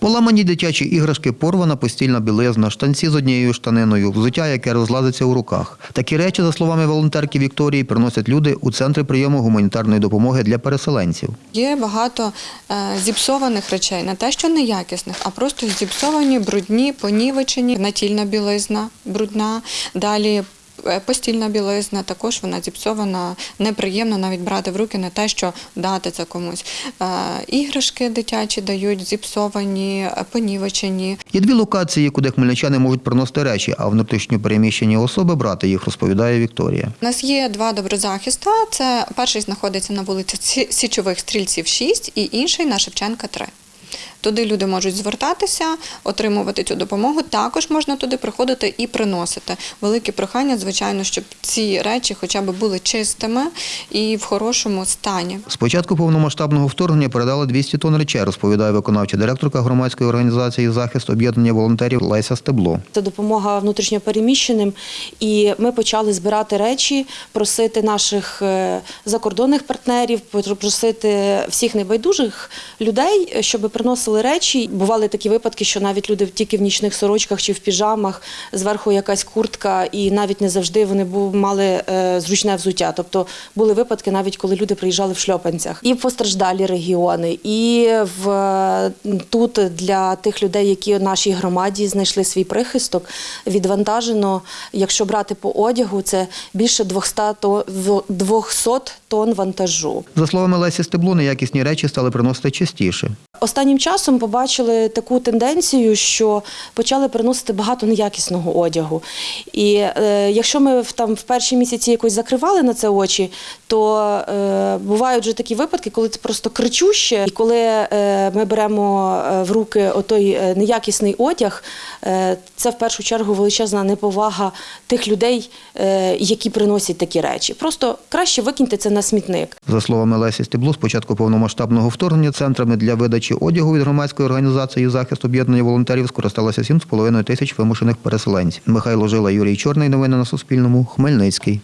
Поламані дитячі іграшки, порвана постільна білизна, штанці з однією штаниною, взуття, яке розлазиться у руках. Такі речі, за словами волонтерки Вікторії, приносять люди у центри прийому гуманітарної допомоги для переселенців. Є багато е, зіпсованих речей, не те, що неякісних, а просто зіпсовані, брудні, понівечені, натільна білизна брудна. Далі постільна білизна, також вона зіпсована, неприємно навіть брати в руки, не те, що дати це комусь. Е, іграшки дитячі дають зіпсовані, е, понівечені. Є дві локації, куди хмельничани можуть приносити речі, а внутрішньо переміщені особи брати їх, розповідає Вікторія. У нас є два доброзахиста. Це перший знаходиться на вулиці Січових стрільців 6 і інший на Шевченка 3. Туди люди можуть звертатися, отримувати цю допомогу. Також можна туди приходити і приносити. Велике прохання, звичайно, щоб ці речі хоча б були чистими і в хорошому стані. З початку повномасштабного вторгнення передали 200 тонн речей, розповідає виконавча директорка громадської організації захист об'єднання волонтерів Леся Стебло. Це допомога внутрішньопереміщеним, і ми почали збирати речі, просити наших е, закордонних партнерів, просити всіх небайдужих людей, щоб приносили речі. Бували такі випадки, що навіть люди тільки в нічних сорочках чи в піжамах, зверху якась куртка, і навіть не завжди вони мали е, зручне взуття. Тобто були випадки, навіть коли люди приїжджали в шльопанцях. І в постраждалі регіони, і в тут для тих людей, які в нашій громаді знайшли свій прихисток, відвантажено, якщо брати по одягу, це більше 200 тонн, 200 тонн вантажу. За словами Лесі Стебло, неякісні речі стали приносити частіше. Останнім часом побачили таку тенденцію, що почали приносити багато неякісного одягу. І е, якщо ми в там в перші місяці якось закривали на це очі, то е, бувають вже такі випадки, коли це просто кричуще, і коли е, ми беремо е, в руки отой е, неякісний одяг, е, це в першу чергу величезна неповага тих людей, е, які приносять такі речі. Просто краще викиньте це на смітник. За словами Лесі Стебло, з початку повномасштабного вторгнення центрами для видачі одягу від громадської організації захист об'єднання волонтерів скористалося 7,5 тисяч вимушених переселенців. Михайло Жила, Юрій Чорний. Новини на Суспільному. Хмельницький.